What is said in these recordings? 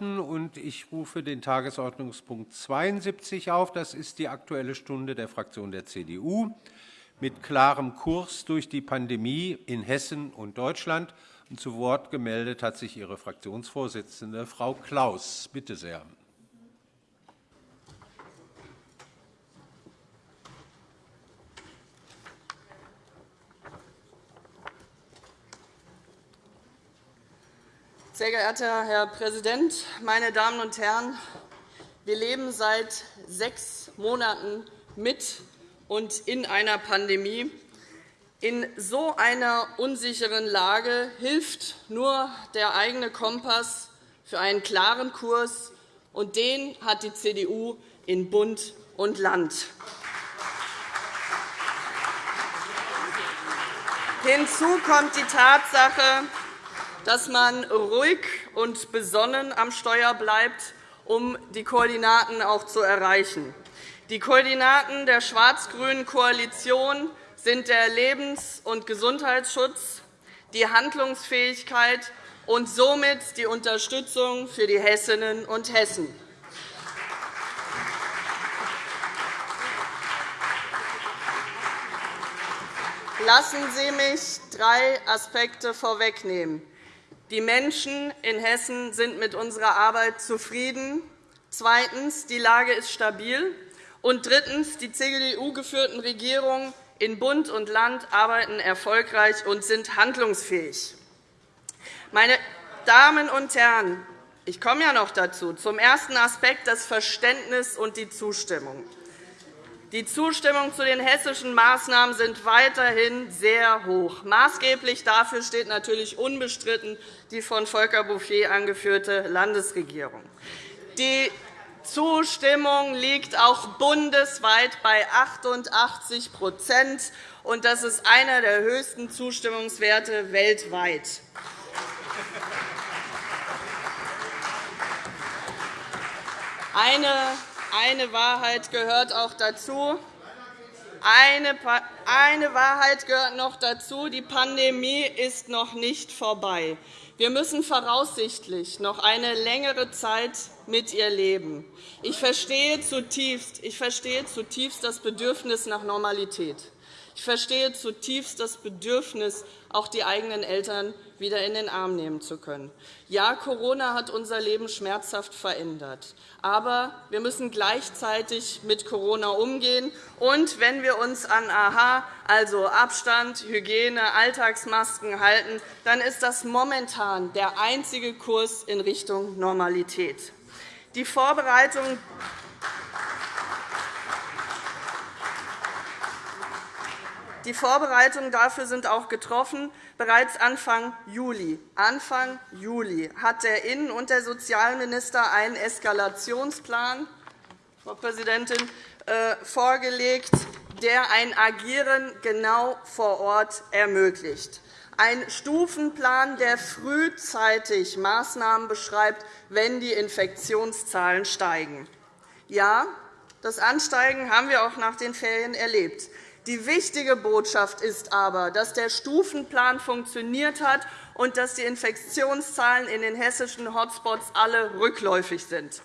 und ich rufe den Tagesordnungspunkt 72 auf. Das ist die Aktuelle Stunde der Fraktion der CDU mit klarem Kurs durch die Pandemie in Hessen und Deutschland. Und zu Wort gemeldet hat sich Ihre Fraktionsvorsitzende, Frau Klaus. Bitte sehr. Sehr geehrter Herr Präsident, meine Damen und Herren! Wir leben seit sechs Monaten mit und in einer Pandemie. In so einer unsicheren Lage hilft nur der eigene Kompass für einen klaren Kurs, und den hat die CDU in Bund und Land. Hinzu kommt die Tatsache, dass man ruhig und besonnen am Steuer bleibt, um die Koordinaten auch zu erreichen. Die Koordinaten der schwarz-grünen Koalition sind der Lebens- und Gesundheitsschutz, die Handlungsfähigkeit und somit die Unterstützung für die Hessinnen und Hessen. Lassen Sie mich drei Aspekte vorwegnehmen. Die Menschen in Hessen sind mit unserer Arbeit zufrieden. Zweitens. Die Lage ist stabil. Und drittens. Die CDU-geführten Regierungen in Bund und Land arbeiten erfolgreich und sind handlungsfähig. Meine Damen und Herren, ich komme ja noch dazu. Zum ersten Aspekt das Verständnis und die Zustimmung. Die Zustimmung zu den hessischen Maßnahmen sind weiterhin sehr hoch. Maßgeblich dafür steht natürlich unbestritten die von Volker Bouffier angeführte Landesregierung. Die Zustimmung liegt auch bundesweit bei 88 und Das ist einer der höchsten Zustimmungswerte weltweit. Eine eine Wahrheit gehört auch dazu. Eine Wahrheit gehört noch dazu. Die Pandemie ist noch nicht vorbei. Wir müssen voraussichtlich noch eine längere Zeit mit ihr leben. Ich verstehe zutiefst, ich verstehe zutiefst das Bedürfnis nach Normalität. Ich verstehe zutiefst das Bedürfnis, auch die eigenen Eltern wieder in den Arm nehmen zu können. Ja, Corona hat unser Leben schmerzhaft verändert. Aber wir müssen gleichzeitig mit Corona umgehen. Und wenn wir uns an AHA, also Abstand, Hygiene, Alltagsmasken halten, dann ist das momentan der einzige Kurs in Richtung Normalität. Die Vorbereitung Die Vorbereitungen dafür sind auch getroffen. Bereits Anfang Juli, Anfang Juli hat der Innen- und der Sozialminister einen Eskalationsplan Frau Präsidentin, äh, vorgelegt, der ein Agieren genau vor Ort ermöglicht. Ein Stufenplan, der frühzeitig Maßnahmen beschreibt, wenn die Infektionszahlen steigen. Ja, das Ansteigen haben wir auch nach den Ferien erlebt. Die wichtige Botschaft ist aber, dass der Stufenplan funktioniert hat und dass die Infektionszahlen in den hessischen Hotspots alle rückläufig sind.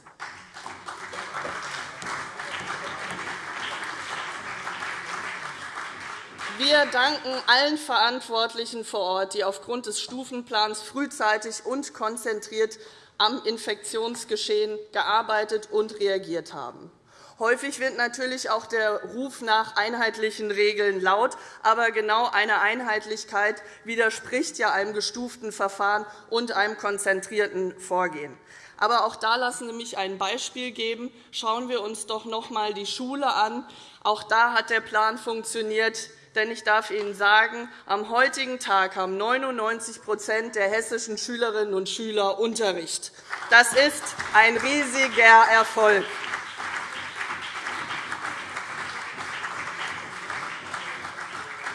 Wir danken allen Verantwortlichen vor Ort, die aufgrund des Stufenplans frühzeitig und konzentriert am Infektionsgeschehen gearbeitet und reagiert haben. Häufig wird natürlich auch der Ruf nach einheitlichen Regeln laut. Aber genau eine Einheitlichkeit widerspricht ja einem gestuften Verfahren und einem konzentrierten Vorgehen. Aber auch da lassen Sie mich ein Beispiel geben. Schauen wir uns doch noch einmal die Schule an. Auch da hat der Plan funktioniert. Denn ich darf Ihnen sagen, am heutigen Tag haben 99% der hessischen Schülerinnen und Schüler Unterricht. Das ist ein riesiger Erfolg.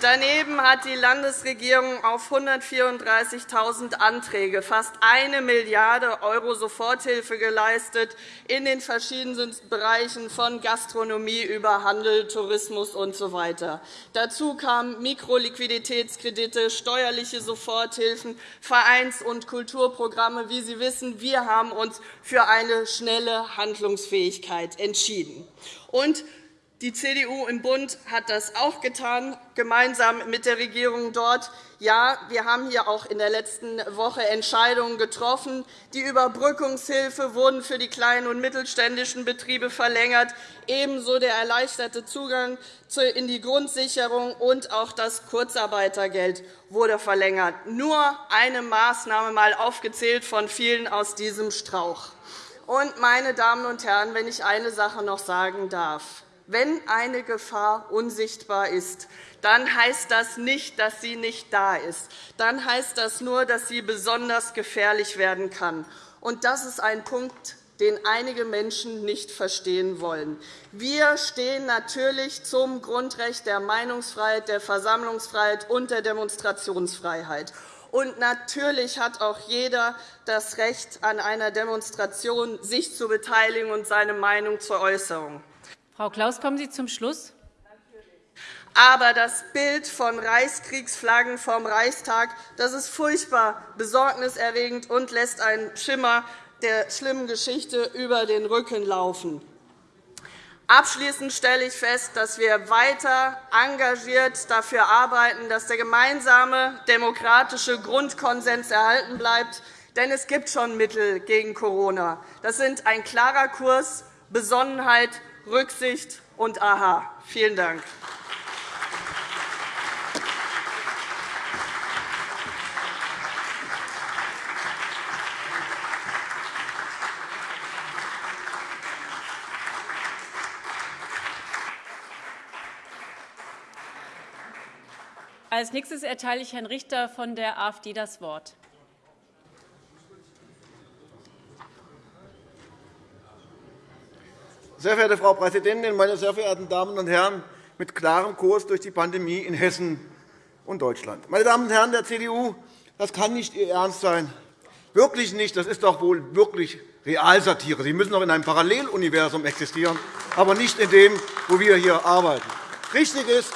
Daneben hat die Landesregierung auf 134.000 Anträge fast 1 Milliarde € Soforthilfe geleistet in den verschiedenen Bereichen von Gastronomie über Handel, Tourismus usw. So Dazu kamen Mikroliquiditätskredite, steuerliche Soforthilfen, Vereins- und Kulturprogramme. Wie Sie wissen, wir haben uns für eine schnelle Handlungsfähigkeit entschieden. Und die CDU im Bund hat das auch getan, gemeinsam mit der Regierung dort. Ja, wir haben hier auch in der letzten Woche Entscheidungen getroffen. Die Überbrückungshilfe wurden für die kleinen und mittelständischen Betriebe verlängert, ebenso der erleichterte Zugang in die Grundsicherung und auch das Kurzarbeitergeld wurde verlängert. Nur eine Maßnahme mal aufgezählt von vielen aus diesem Strauch. Und, meine Damen und Herren, wenn ich eine Sache noch sagen darf. Wenn eine Gefahr unsichtbar ist, dann heißt das nicht, dass sie nicht da ist. Dann heißt das nur, dass sie besonders gefährlich werden kann. Und das ist ein Punkt, den einige Menschen nicht verstehen wollen. Wir stehen natürlich zum Grundrecht der Meinungsfreiheit, der Versammlungsfreiheit und der Demonstrationsfreiheit. Und natürlich hat auch jeder das Recht, an einer Demonstration sich zu beteiligen und seine Meinung zur Äußerung. Frau Klaus, kommen Sie zum Schluss. Aber das Bild von Reichskriegsflaggen vom Reichstag das ist furchtbar besorgniserregend und lässt einen Schimmer der schlimmen Geschichte über den Rücken laufen. Abschließend stelle ich fest, dass wir weiter engagiert dafür arbeiten, dass der gemeinsame demokratische Grundkonsens erhalten bleibt. Denn es gibt schon Mittel gegen Corona. Das sind ein klarer Kurs, Besonnenheit Rücksicht und Aha. Vielen Dank. Als nächstes erteile ich Herrn Richter von der AfD das Wort. Sehr verehrte Frau Präsidentin, meine sehr verehrten Damen und Herren! Mit klarem Kurs durch die Pandemie in Hessen und Deutschland. Meine Damen und Herren der CDU, das kann nicht Ihr Ernst sein. Wirklich nicht. Das ist doch wohl wirklich Realsatire. Sie müssen doch in einem Paralleluniversum existieren, aber nicht in dem, wo wir hier arbeiten. Richtig ist,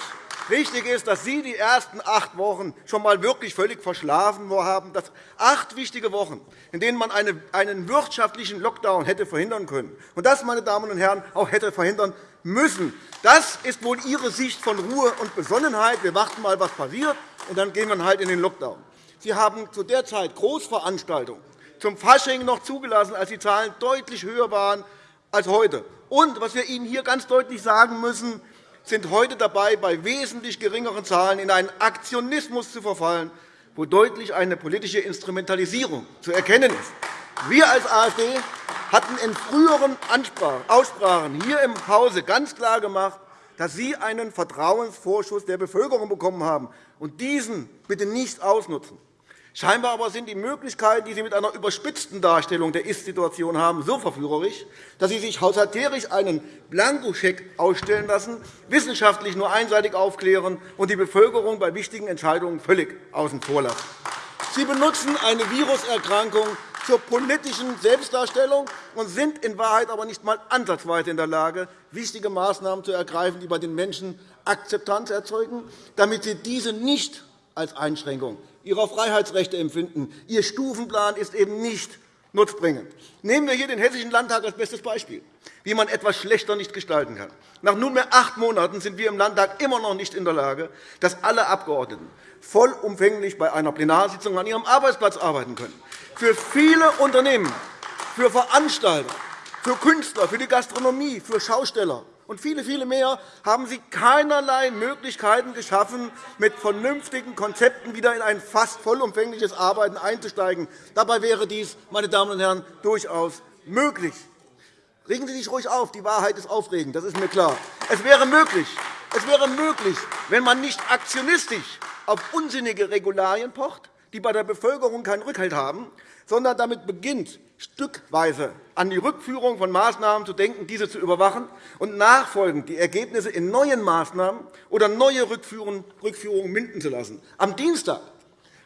Wichtig ist, dass Sie die ersten acht Wochen schon einmal wirklich völlig verschlafen haben. Das acht wichtige Wochen, in denen man einen wirtschaftlichen Lockdown hätte verhindern können. Und das, meine Damen und Herren, auch hätte verhindern müssen. Das ist wohl Ihre Sicht von Ruhe und Besonnenheit. Wir warten einmal, was passiert, und dann gehen wir halt in den Lockdown. Sie haben zu der Zeit Großveranstaltungen zum Fasching noch zugelassen, als die Zahlen deutlich höher waren als heute. Und was wir Ihnen hier ganz deutlich sagen müssen, sind heute dabei, bei wesentlich geringeren Zahlen in einen Aktionismus zu verfallen, wo deutlich eine politische Instrumentalisierung zu erkennen ist. Wir als AfD hatten in früheren Aussprachen hier im Hause ganz klar gemacht, dass Sie einen Vertrauensvorschuss der Bevölkerung bekommen haben und diesen bitte nicht ausnutzen. Scheinbar aber sind die Möglichkeiten, die Sie mit einer überspitzten Darstellung der Ist-Situation haben, so verführerisch, dass Sie sich haushalterisch einen Blankoscheck ausstellen lassen, wissenschaftlich nur einseitig aufklären und die Bevölkerung bei wichtigen Entscheidungen völlig außen vor lassen. Sie benutzen eine Viruserkrankung zur politischen Selbstdarstellung und sind in Wahrheit aber nicht einmal ansatzweise in der Lage, wichtige Maßnahmen zu ergreifen, die bei den Menschen Akzeptanz erzeugen, damit sie diese nicht als Einschränkung ihrer Freiheitsrechte empfinden. Ihr Stufenplan ist eben nicht nutzbringend. Nehmen wir hier den Hessischen Landtag als bestes Beispiel, wie man etwas schlechter nicht gestalten kann. Nach nunmehr acht Monaten sind wir im Landtag immer noch nicht in der Lage, dass alle Abgeordneten vollumfänglich bei einer Plenarsitzung an ihrem Arbeitsplatz arbeiten können. Für viele Unternehmen, für Veranstalter, für Künstler, für die Gastronomie, für Schausteller und viele, viele mehr haben Sie keinerlei Möglichkeiten geschaffen, mit vernünftigen Konzepten wieder in ein fast vollumfängliches Arbeiten einzusteigen. Dabei wäre dies, meine Damen und Herren, durchaus möglich. Regen Sie sich ruhig auf. Die Wahrheit ist aufregend, das ist mir klar. Es wäre möglich, es wäre möglich wenn man nicht aktionistisch auf unsinnige Regularien pocht, die bei der Bevölkerung keinen Rückhalt haben, sondern damit beginnt, stückweise an die Rückführung von Maßnahmen zu denken, diese zu überwachen und nachfolgend die Ergebnisse in neuen Maßnahmen oder neue Rückführungen münden zu lassen. Am Dienstag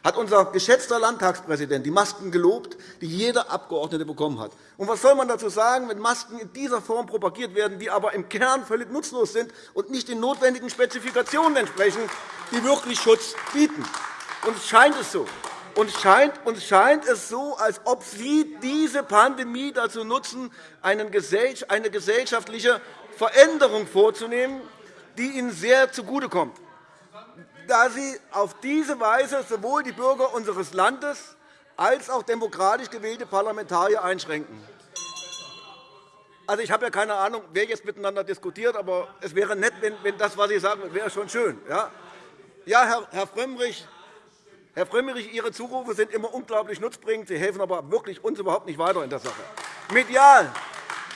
hat unser geschätzter Landtagspräsident die Masken gelobt, die jeder Abgeordnete bekommen hat. Und was soll man dazu sagen, wenn Masken in dieser Form propagiert werden, die aber im Kern völlig nutzlos sind und nicht den notwendigen Spezifikationen entsprechen, die wirklich Schutz bieten? Uns scheint es so. Uns scheint, uns scheint es so, als ob Sie diese Pandemie dazu nutzen, eine gesellschaftliche Veränderung vorzunehmen, die Ihnen sehr zugutekommt da Sie auf diese Weise sowohl die Bürger unseres Landes als auch demokratisch gewählte Parlamentarier einschränken. Also, ich habe ja keine Ahnung, wer jetzt miteinander diskutiert, aber es wäre nett, wenn das, was Sie sagen, wäre schon schön. Ja, Herr Frömmrich, Herr Frömmrich, Ihre Zurufe sind immer unglaublich nutzbringend. Sie helfen aber wirklich uns überhaupt nicht weiter in der Sache. Medial,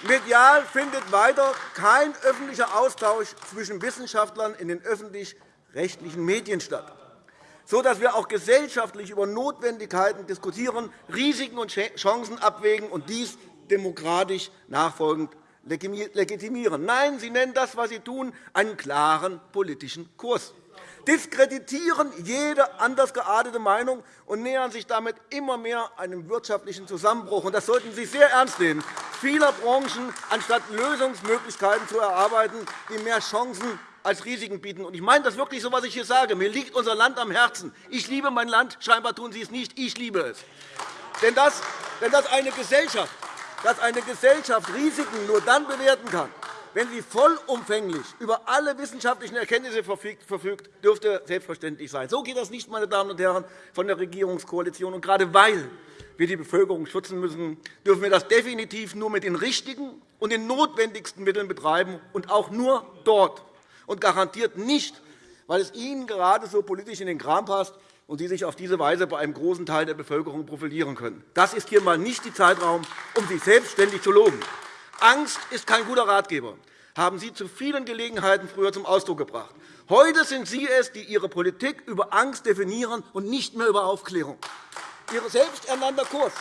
Medial findet weiter kein öffentlicher Austausch zwischen Wissenschaftlern in den öffentlich rechtlichen Medien statt, sodass wir auch gesellschaftlich über Notwendigkeiten diskutieren, Risiken und Chancen abwägen und dies demokratisch nachfolgend legitimieren. Nein, Sie nennen das, was Sie tun, einen klaren politischen Kurs diskreditieren jede anders geartete Meinung und nähern sich damit immer mehr einem wirtschaftlichen Zusammenbruch. Das sollten Sie sehr ernst nehmen. Vieler Branchen, anstatt Lösungsmöglichkeiten zu erarbeiten, die mehr Chancen als Risiken bieten. Ich meine das wirklich so, was ich hier sage. Mir liegt unser Land am Herzen. Ich liebe mein Land. Scheinbar tun Sie es nicht. Ich liebe es. Denn das, denn das eine Gesellschaft, dass eine Gesellschaft Risiken nur dann bewerten kann, wenn sie vollumfänglich über alle wissenschaftlichen Erkenntnisse verfügt, dürfte selbstverständlich sein. So geht das nicht, meine Damen und Herren von der Regierungskoalition. Und gerade weil wir die Bevölkerung schützen müssen, dürfen wir das definitiv nur mit den richtigen und den notwendigsten Mitteln betreiben und auch nur dort und garantiert nicht, weil es Ihnen gerade so politisch in den Kram passt und Sie sich auf diese Weise bei einem großen Teil der Bevölkerung profilieren können. Das ist hier einmal nicht der Zeitraum, um sich selbstständig zu loben. Angst ist kein guter Ratgeber, haben Sie zu vielen Gelegenheiten früher zum Ausdruck gebracht. Heute sind Sie es, die Ihre Politik über Angst definieren und nicht mehr über Aufklärung. Ihr selbsternannter Kurs,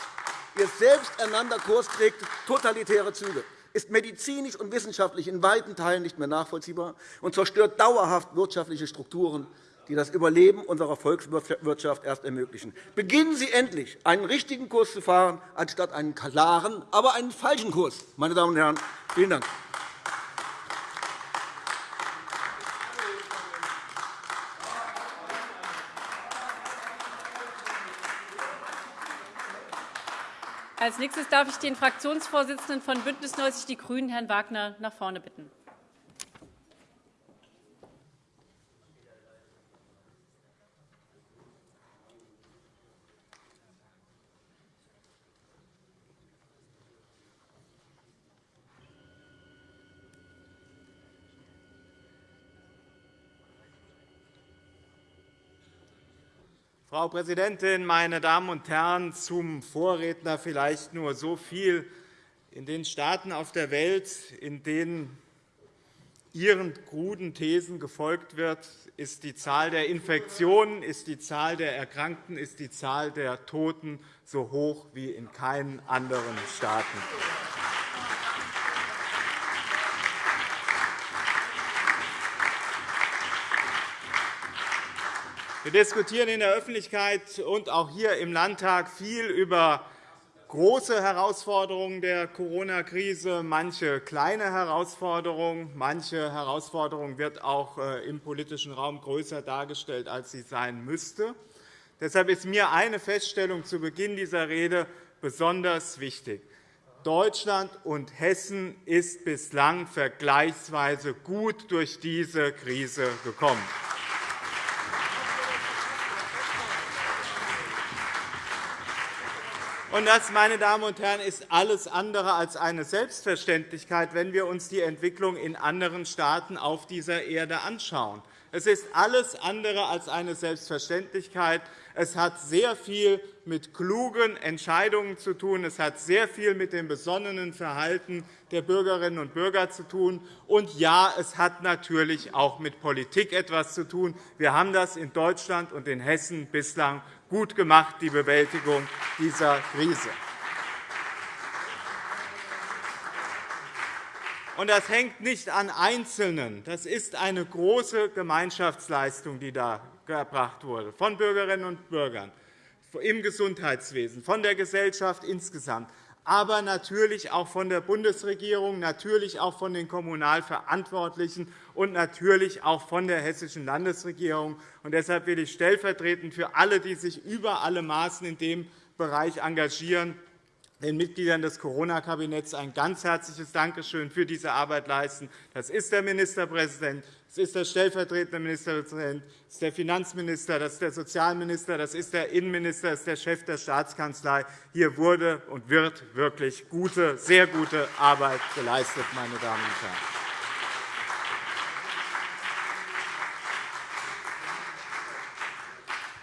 Ihr selbsternannter Kurs trägt totalitäre Züge ist medizinisch und wissenschaftlich in weiten Teilen nicht mehr nachvollziehbar und zerstört dauerhaft wirtschaftliche Strukturen, die das Überleben unserer Volkswirtschaft erst ermöglichen. Beginnen Sie endlich, einen richtigen Kurs zu fahren, anstatt einen klaren, aber einen falschen Kurs. Meine Damen und Herren, vielen Dank. Als nächstes darf ich den Fraktionsvorsitzenden von BÜNDNIS 90 die GRÜNEN, Herrn Wagner, nach vorne bitten. Frau Präsidentin, meine Damen und Herren! Zum Vorredner vielleicht nur so viel. In den Staaten auf der Welt, in denen Ihren kruden Thesen gefolgt wird, ist die Zahl der Infektionen, ist die Zahl der Erkrankten, ist die Zahl der Toten so hoch wie in keinen anderen Staaten. Wir diskutieren in der Öffentlichkeit und auch hier im Landtag viel über große Herausforderungen der Corona-Krise, manche kleine Herausforderungen. Manche Herausforderung wird auch äh, im politischen Raum größer dargestellt, als sie sein müsste. Deshalb ist mir eine Feststellung zu Beginn dieser Rede besonders wichtig. Deutschland und Hessen ist bislang vergleichsweise gut durch diese Krise gekommen. Und das, meine Damen und Herren, ist alles andere als eine Selbstverständlichkeit, wenn wir uns die Entwicklung in anderen Staaten auf dieser Erde anschauen. Es ist alles andere als eine Selbstverständlichkeit. Es hat sehr viel mit klugen Entscheidungen zu tun. Es hat sehr viel mit dem besonnenen Verhalten der Bürgerinnen und Bürger zu tun. Und ja, es hat natürlich auch mit Politik etwas zu tun. Wir haben das in Deutschland und in Hessen bislang gut gemacht, die Bewältigung dieser Krise. Und das hängt nicht an Einzelnen. Das ist eine große Gemeinschaftsleistung, die da erbracht wurde, von Bürgerinnen und Bürgern, im Gesundheitswesen, von der Gesellschaft insgesamt aber natürlich auch von der Bundesregierung, natürlich auch von den Kommunalverantwortlichen und natürlich auch von der Hessischen Landesregierung. Und deshalb will ich stellvertretend für alle, die sich über alle Maßen in dem Bereich engagieren, den Mitgliedern des Corona-Kabinetts ein ganz herzliches Dankeschön für diese Arbeit leisten. Das ist der Ministerpräsident, das ist der stellvertretende Ministerpräsident, das ist der Finanzminister, das ist der Sozialminister, das ist der Innenminister, das ist der Chef der Staatskanzlei. Hier wurde und wird wirklich gute, sehr gute Arbeit geleistet, meine Damen und Herren.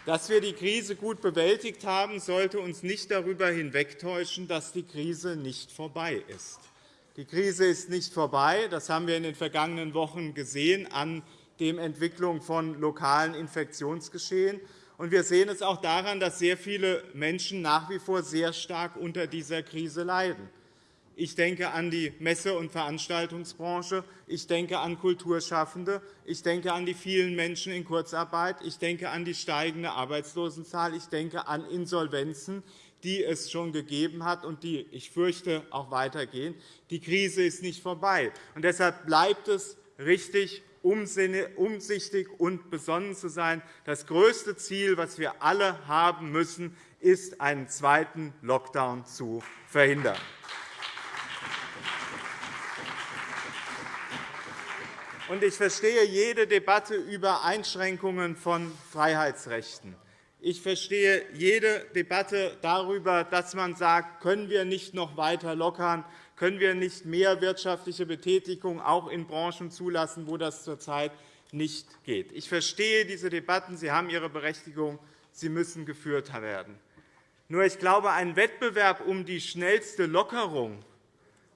Dass wir die Krise gut bewältigt haben, sollte uns nicht darüber hinwegtäuschen, dass die Krise nicht vorbei ist. Die Krise ist nicht vorbei. Das haben wir in den vergangenen Wochen gesehen an der Entwicklung von lokalen Infektionsgeschehen. Und wir sehen es auch daran, dass sehr viele Menschen nach wie vor sehr stark unter dieser Krise leiden. Ich denke an die Messe- und Veranstaltungsbranche. Ich denke an Kulturschaffende. Ich denke an die vielen Menschen in Kurzarbeit. Ich denke an die steigende Arbeitslosenzahl. Ich denke an Insolvenzen, die es schon gegeben hat und die, ich fürchte, auch weitergehen. Die Krise ist nicht vorbei. Und deshalb bleibt es richtig, umsichtig und besonnen zu sein. Das größte Ziel, das wir alle haben müssen, ist, einen zweiten Lockdown zu verhindern. ich verstehe jede Debatte über Einschränkungen von Freiheitsrechten. Ich verstehe jede Debatte darüber, dass man sagt, können wir nicht noch weiter lockern, können wir nicht mehr wirtschaftliche Betätigung auch in Branchen zulassen, wo das zurzeit nicht geht. Ich verstehe diese Debatten. Sie haben ihre Berechtigung. Sie müssen geführt werden. Nur ich glaube, ein Wettbewerb um die schnellste Lockerung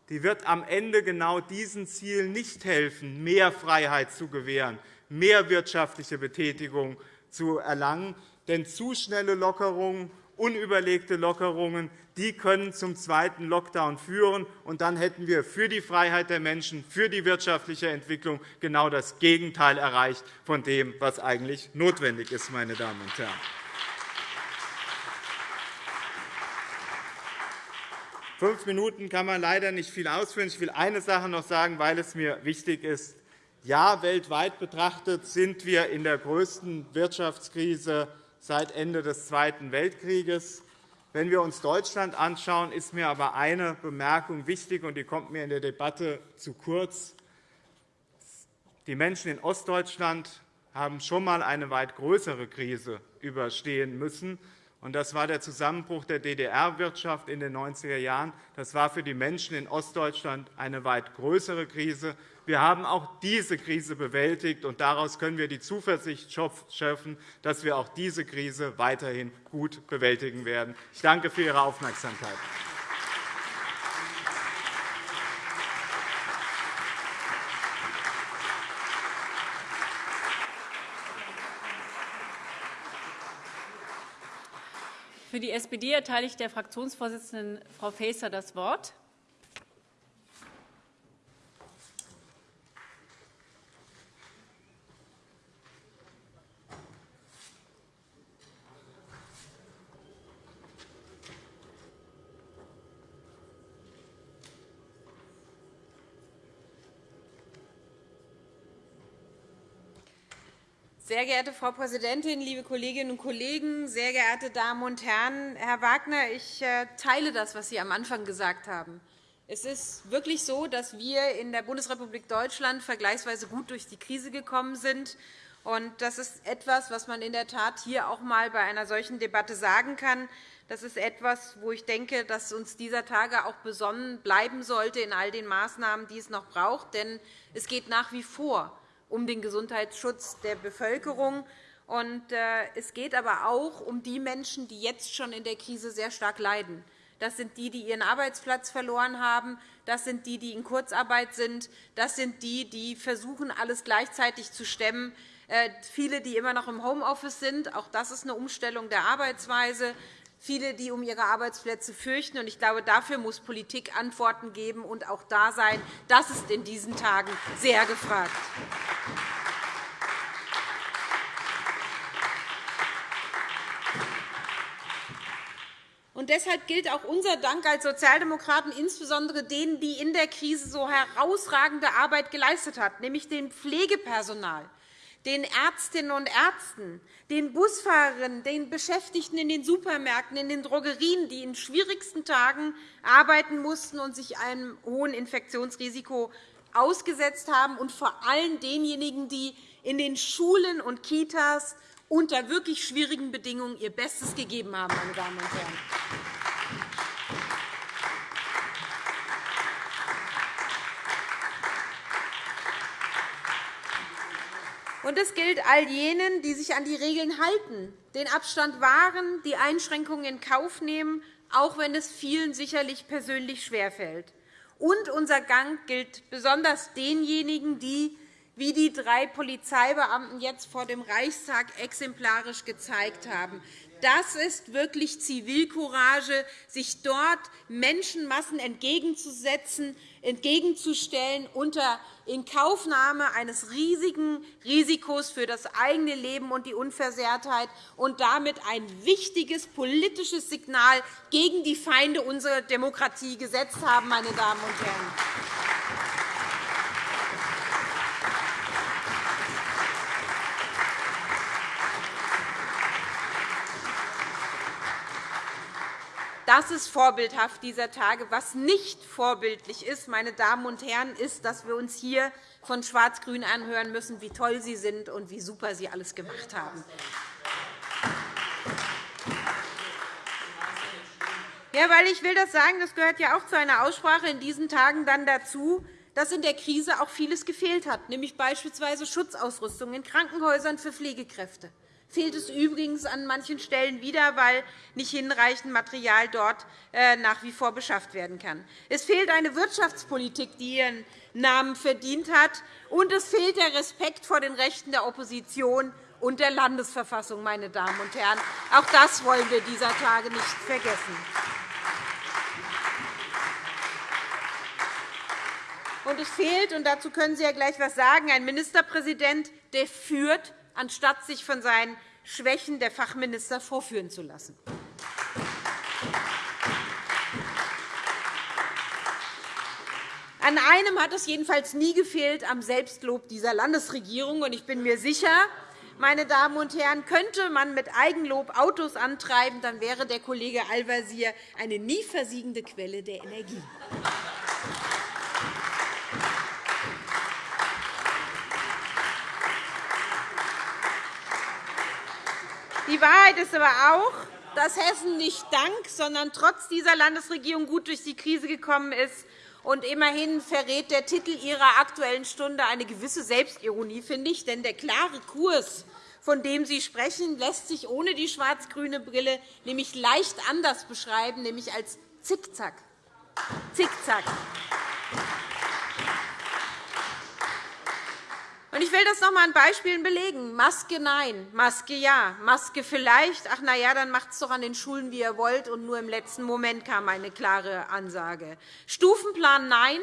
die wird am Ende genau diesen Zielen nicht helfen, mehr Freiheit zu gewähren, mehr wirtschaftliche Betätigung zu erlangen. Denn zu schnelle Lockerungen, unüberlegte Lockerungen die können zum zweiten Lockdown führen. Und dann hätten wir für die Freiheit der Menschen, für die wirtschaftliche Entwicklung genau das Gegenteil erreicht von dem, was eigentlich notwendig ist. Meine Damen und Herren. Fünf Minuten kann man leider nicht viel ausführen. Ich will eine Sache noch sagen, weil es mir wichtig ist. Ja, weltweit betrachtet sind wir in der größten Wirtschaftskrise seit Ende des Zweiten Weltkrieges. Wenn wir uns Deutschland anschauen, ist mir aber eine Bemerkung wichtig, und die kommt mir in der Debatte zu kurz. Die Menschen in Ostdeutschland haben schon einmal eine weit größere Krise überstehen müssen. Das war der Zusammenbruch der DDR-Wirtschaft in den 90er Jahren. Das war für die Menschen in Ostdeutschland eine weit größere Krise. Wir haben auch diese Krise bewältigt, und daraus können wir die Zuversicht schöpfen, dass wir auch diese Krise weiterhin gut bewältigen werden. Ich danke für Ihre Aufmerksamkeit. Für die SPD erteile ich der Fraktionsvorsitzenden Frau Faeser das Wort. Sehr geehrte Frau Präsidentin, liebe Kolleginnen und Kollegen, sehr geehrte Damen und Herren! Herr Wagner, ich äh, teile das, was Sie am Anfang gesagt haben. Es ist wirklich so, dass wir in der Bundesrepublik Deutschland vergleichsweise gut durch die Krise gekommen sind. Das ist etwas, was man in der Tat hier auch einmal bei einer solchen Debatte sagen kann. Das ist etwas, wo ich denke, dass uns dieser Tage auch besonnen bleiben sollte in all den Maßnahmen, die es noch braucht. Denn es geht nach wie vor um den Gesundheitsschutz der Bevölkerung. Äh, es geht aber auch um die Menschen, die jetzt schon in der Krise sehr stark leiden. Das sind die, die ihren Arbeitsplatz verloren haben. Das sind die, die in Kurzarbeit sind. Das sind die, die versuchen, alles gleichzeitig zu stemmen. Äh, viele, die immer noch im Homeoffice sind. Auch das ist eine Umstellung der Arbeitsweise. Viele, die um ihre Arbeitsplätze fürchten. Ich glaube, dafür muss Politik Antworten geben und auch da sein. Das ist in diesen Tagen sehr gefragt. Und deshalb gilt auch unser Dank als Sozialdemokraten insbesondere denen, die in der Krise so herausragende Arbeit geleistet haben, nämlich dem Pflegepersonal, den Ärztinnen und Ärzten, den Busfahrerinnen, den Beschäftigten in den Supermärkten, in den Drogerien, die in schwierigsten Tagen arbeiten mussten und sich einem hohen Infektionsrisiko ausgesetzt haben, und vor allem denjenigen, die in den Schulen und Kitas unter wirklich schwierigen Bedingungen ihr Bestes gegeben haben. Meine Damen und Herren. Und es gilt all jenen, die sich an die Regeln halten, den Abstand wahren, die Einschränkungen in Kauf nehmen, auch wenn es vielen sicherlich persönlich schwerfällt. Und unser Gang gilt besonders denjenigen, die wie die drei Polizeibeamten jetzt vor dem Reichstag exemplarisch gezeigt haben. Das ist wirklich Zivilcourage, sich dort Menschenmassen entgegenzusetzen, entgegenzustellen unter Inkaufnahme eines riesigen Risikos für das eigene Leben und die Unversehrtheit und damit ein wichtiges politisches Signal gegen die Feinde unserer Demokratie gesetzt haben. Meine Damen und Herren. Das ist vorbildhaft dieser Tage. Was nicht vorbildlich ist, meine Damen und Herren, ist, dass wir uns hier von Schwarz-Grün anhören müssen, wie toll sie sind und wie super sie alles gemacht haben. Ja, weil ich will das sagen, das gehört ja auch zu einer Aussprache in diesen Tagen dann dazu, dass in der Krise auch vieles gefehlt hat, nämlich beispielsweise Schutzausrüstung in Krankenhäusern für Pflegekräfte fehlt es übrigens an manchen Stellen wieder, weil nicht hinreichend Material dort äh, nach wie vor beschafft werden kann. Es fehlt eine Wirtschaftspolitik, die ihren Namen verdient hat, und es fehlt der Respekt vor den Rechten der Opposition und der Landesverfassung. Meine Damen und Herren. Auch das wollen wir dieser Tage nicht vergessen. Und es fehlt, und dazu können Sie ja gleich etwas sagen, ein Ministerpräsident, der führt anstatt sich von seinen Schwächen der Fachminister vorführen zu lassen. An einem hat es jedenfalls nie gefehlt, am Selbstlob dieser Landesregierung. Ich bin mir sicher, meine Damen und Herren, könnte man mit Eigenlob Autos antreiben, dann wäre der Kollege Al-Wazir eine nie versiegende Quelle der Energie. Die Wahrheit ist aber auch, dass Hessen nicht dank, sondern trotz dieser Landesregierung gut durch die Krise gekommen ist. Und immerhin verrät der Titel Ihrer Aktuellen Stunde eine gewisse Selbstironie, finde ich. Denn der klare Kurs, von dem Sie sprechen, lässt sich ohne die schwarz-grüne Brille nämlich leicht anders beschreiben, nämlich als Zickzack. Zickzack. Ich will das noch einmal an Beispielen belegen. Maske nein, Maske ja, Maske vielleicht. Ach, na ja, dann macht es doch an den Schulen, wie ihr wollt. Und nur im letzten Moment kam eine klare Ansage. Stufenplan nein,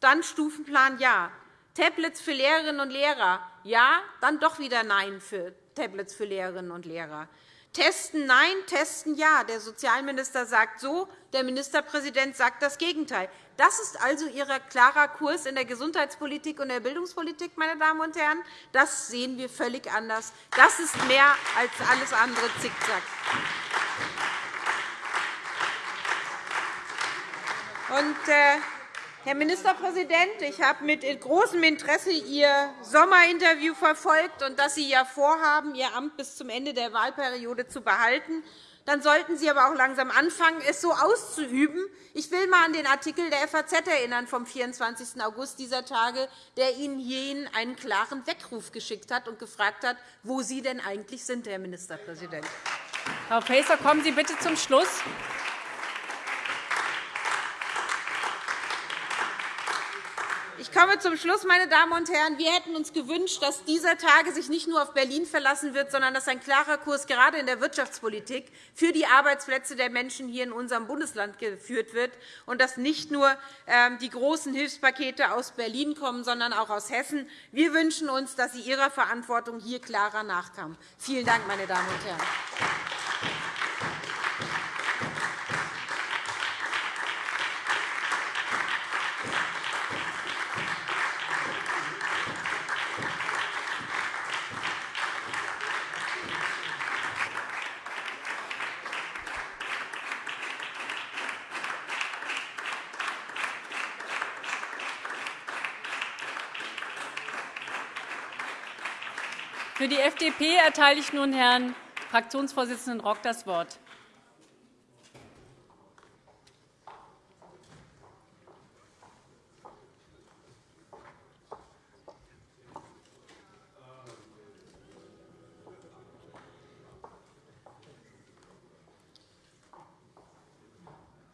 dann Stufenplan ja. Tablets für Lehrerinnen und Lehrer ja, dann doch wieder nein für Tablets für Lehrerinnen und Lehrer. Testen nein, testen ja. Der Sozialminister sagt so, der Ministerpräsident sagt das Gegenteil. Das ist also Ihr klarer Kurs in der Gesundheitspolitik und der Bildungspolitik, meine Damen und Herren. Das sehen wir völlig anders. Das ist mehr als alles andere Zickzack. Und, äh, Herr Ministerpräsident, ich habe mit großem Interesse Ihr Sommerinterview verfolgt und dass Sie ja vorhaben, Ihr Amt bis zum Ende der Wahlperiode zu behalten. Dann sollten Sie aber auch langsam anfangen, es so auszuüben. Ich will einmal an den Artikel der FAZ erinnern vom 24. August dieser Tage, der Ihnen hierhin einen klaren Weckruf geschickt hat und gefragt hat, wo Sie denn eigentlich sind, Herr Ministerpräsident. Frau Faeser, kommen Sie bitte zum Schluss. Ich komme zum Schluss, meine Damen und Herren. Wir hätten uns gewünscht, dass dieser Tage sich nicht nur auf Berlin verlassen wird, sondern dass ein klarer Kurs gerade in der Wirtschaftspolitik für die Arbeitsplätze der Menschen hier in unserem Bundesland geführt wird und dass nicht nur ähm, die großen Hilfspakete aus Berlin kommen, sondern auch aus Hessen. Wir wünschen uns, dass Sie Ihrer Verantwortung hier klarer nachkamen. Vielen Dank, meine Damen und Herren. Die FDP erteile ich nun Herrn Fraktionsvorsitzenden Rock das Wort.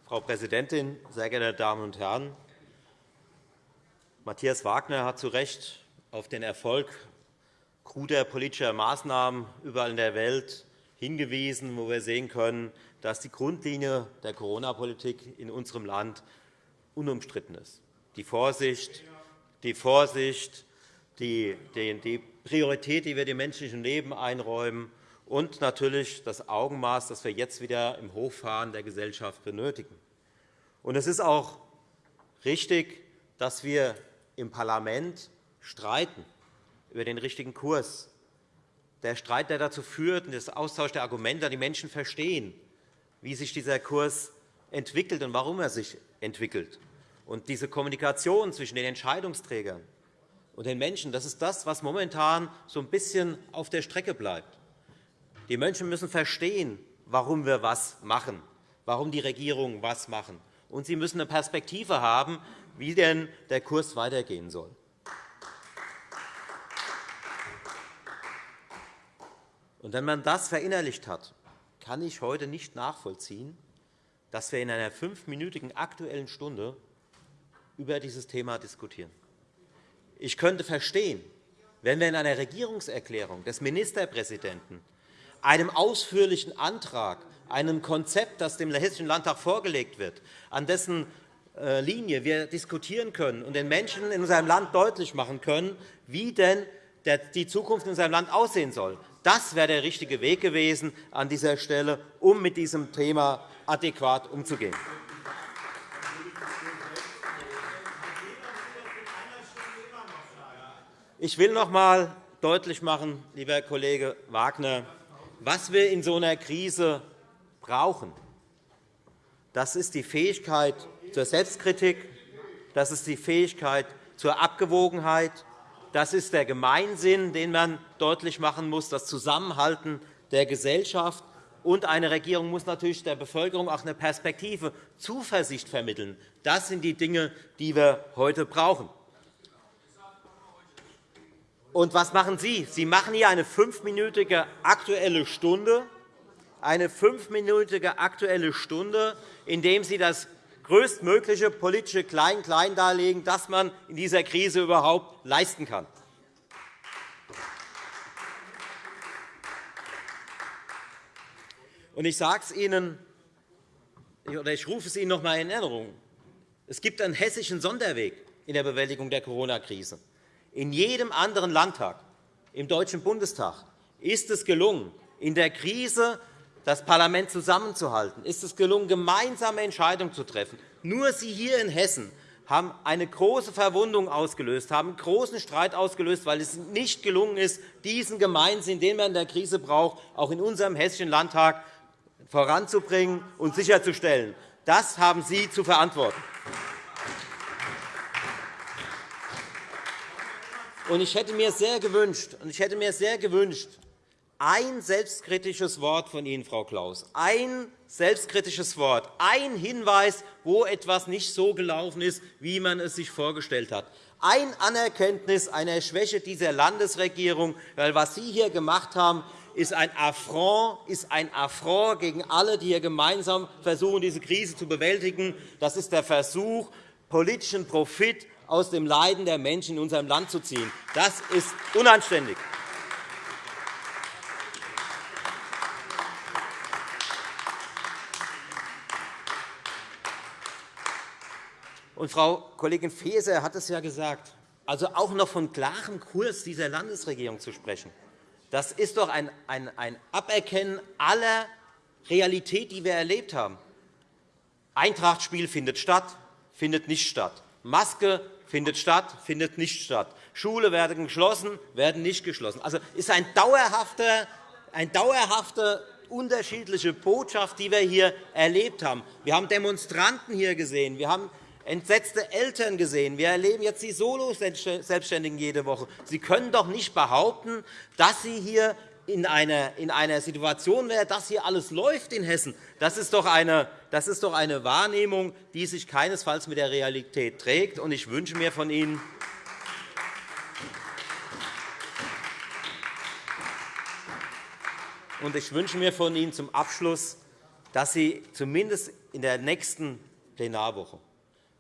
Frau Präsidentin, sehr geehrte Damen und Herren! Matthias Wagner hat zu Recht auf den Erfolg kruder politischer Maßnahmen überall in der Welt hingewiesen, wo wir sehen können, dass die Grundlinie der Corona-Politik in unserem Land unumstritten ist. Die Vorsicht, die, Vorsicht die, die Priorität, die wir dem menschlichen Leben einräumen, und natürlich das Augenmaß, das wir jetzt wieder im Hochfahren der Gesellschaft benötigen. es ist auch richtig, dass wir im Parlament streiten über den richtigen Kurs. Der Streit, der dazu führt, und der Austausch der Argumente, die Menschen verstehen, wie sich dieser Kurs entwickelt und warum er sich entwickelt. Und diese Kommunikation zwischen den Entscheidungsträgern und den Menschen, das ist das, was momentan so ein bisschen auf der Strecke bleibt. Die Menschen müssen verstehen, warum wir was machen, warum die Regierungen was machen. Und sie müssen eine Perspektive haben, wie denn der Kurs weitergehen soll. Und wenn man das verinnerlicht hat, kann ich heute nicht nachvollziehen, dass wir in einer fünfminütigen Aktuellen Stunde über dieses Thema diskutieren. Ich könnte verstehen, wenn wir in einer Regierungserklärung des Ministerpräsidenten einem ausführlichen Antrag, einem Konzept, das dem Hessischen Landtag vorgelegt wird, an dessen äh, Linie wir diskutieren können und den Menschen in unserem Land deutlich machen können, wie denn die Zukunft in unserem Land aussehen soll, das wäre der richtige Weg gewesen an dieser Stelle, um mit diesem Thema adäquat umzugehen. Ich will noch einmal deutlich machen, lieber Kollege Wagner, was wir in so einer Krise brauchen. Das ist die Fähigkeit zur Selbstkritik, das ist die Fähigkeit zur Abgewogenheit, das ist der Gemeinsinn, den man deutlich machen muss, das Zusammenhalten der Gesellschaft. Und eine Regierung muss natürlich der Bevölkerung auch eine Perspektive, Zuversicht vermitteln. Das sind die Dinge, die wir heute brauchen. Und was machen Sie? Sie machen hier eine fünfminütige Aktuelle Stunde, eine fünfminütige Aktuelle Stunde, indem Sie das größtmögliche politische Klein-Klein darlegen, das man in dieser Krise überhaupt leisten kann. Ich sage es Ihnen, oder ich rufe es Ihnen noch einmal in Erinnerung. Es gibt einen hessischen Sonderweg in der Bewältigung der Corona-Krise. In jedem anderen Landtag im Deutschen Bundestag ist es gelungen, in der Krise das Parlament zusammenzuhalten, ist es gelungen, gemeinsame Entscheidungen zu treffen. Nur Sie hier in Hessen haben eine große Verwundung ausgelöst, haben einen großen Streit ausgelöst, weil es nicht gelungen ist, diesen Gemeinsinn, den man in der Krise braucht, auch in unserem Hessischen Landtag voranzubringen und sicherzustellen. Das haben Sie zu verantworten. Ich hätte mir sehr gewünscht, ich hätte mir sehr gewünscht ein selbstkritisches Wort von Ihnen, Frau Klaus, ein selbstkritisches Wort, ein Hinweis, wo etwas nicht so gelaufen ist, wie man es sich vorgestellt hat. Ein Anerkenntnis einer Schwäche dieser Landesregierung, weil was Sie hier gemacht haben, ist ein Affront, ist ein Affront gegen alle, die hier gemeinsam versuchen, diese Krise zu bewältigen. Das ist der Versuch, politischen Profit aus dem Leiden der Menschen in unserem Land zu ziehen. Das ist unanständig. Und Frau Kollegin Faeser hat es ja gesagt, also auch noch von klarem Kurs dieser Landesregierung zu sprechen. Das ist doch ein, ein, ein Aberkennen aller Realität, die wir erlebt haben. Eintrachtspiel findet statt, findet nicht statt. Maske findet statt, findet nicht statt. Schule werden geschlossen, werden nicht geschlossen. Also ist ein dauerhafter, eine dauerhafte unterschiedliche Botschaft, die wir hier erlebt haben. Wir haben Demonstranten hier gesehen. Wir haben entsetzte Eltern gesehen. Wir erleben jetzt die Solo-Selbstständigen jede Woche. Sie können doch nicht behaupten, dass Sie hier in einer, in einer Situation wären, dass hier alles läuft in Hessen. Das ist, doch eine, das ist doch eine Wahrnehmung, die sich keinesfalls mit der Realität trägt. Ich wünsche mir von Ihnen, Und ich wünsche mir von Ihnen zum Abschluss, dass Sie zumindest in der nächsten Plenarwoche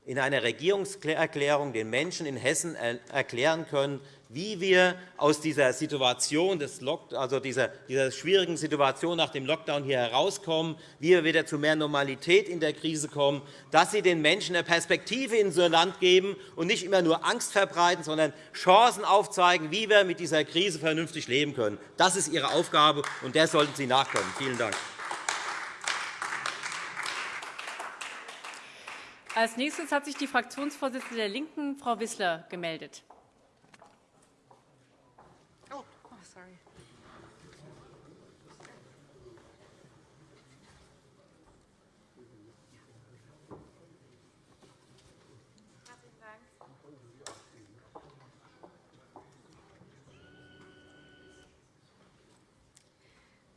in einer Regierungserklärung den Menschen in Hessen erklären können, wie wir aus dieser Situation, des also dieser, dieser schwierigen Situation nach dem Lockdown hier herauskommen, wie wir wieder zu mehr Normalität in der Krise kommen, dass Sie den Menschen eine Perspektive in unser Land geben und nicht immer nur Angst verbreiten, sondern Chancen aufzeigen, wie wir mit dieser Krise vernünftig leben können. Das ist Ihre Aufgabe, und der sollten Sie nachkommen. Vielen Dank. Als nächstes hat sich die Fraktionsvorsitzende der LINKEN, Frau Wissler, gemeldet. Oh, oh.